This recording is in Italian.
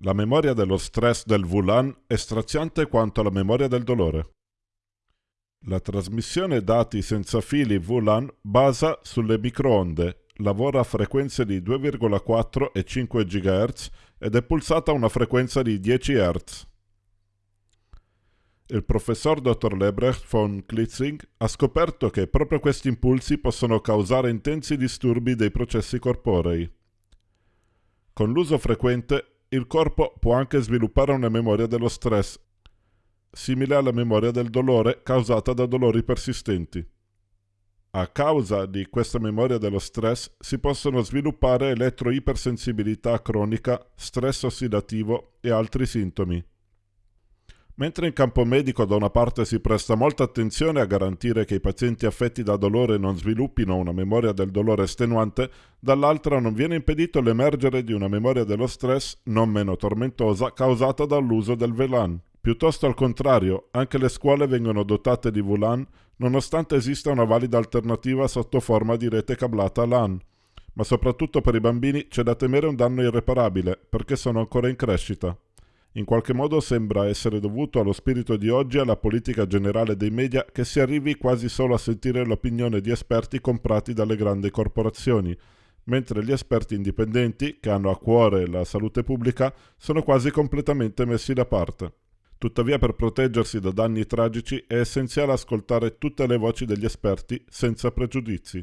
La memoria dello stress del VLAN è straziante quanto la memoria del dolore. La trasmissione dati senza fili VLAN basa sulle microonde, lavora a frequenze di 2,4 e 5 GHz ed è pulsata a una frequenza di 10 Hz. Il professor dr. Lebrecht von Klitzing ha scoperto che proprio questi impulsi possono causare intensi disturbi dei processi corporei. Con l'uso frequente il corpo può anche sviluppare una memoria dello stress, simile alla memoria del dolore causata da dolori persistenti. A causa di questa memoria dello stress si possono sviluppare elettroipersensibilità cronica, stress ossidativo e altri sintomi. Mentre in campo medico da una parte si presta molta attenzione a garantire che i pazienti affetti da dolore non sviluppino una memoria del dolore estenuante, dall'altra non viene impedito l'emergere di una memoria dello stress non meno tormentosa causata dall'uso del VLAN. Piuttosto al contrario, anche le scuole vengono dotate di VLAN nonostante esista una valida alternativa sotto forma di rete cablata LAN. Ma soprattutto per i bambini c'è da temere un danno irreparabile, perché sono ancora in crescita in qualche modo sembra essere dovuto allo spirito di oggi e alla politica generale dei media che si arrivi quasi solo a sentire l'opinione di esperti comprati dalle grandi corporazioni, mentre gli esperti indipendenti, che hanno a cuore la salute pubblica, sono quasi completamente messi da parte. Tuttavia per proteggersi da danni tragici è essenziale ascoltare tutte le voci degli esperti senza pregiudizi.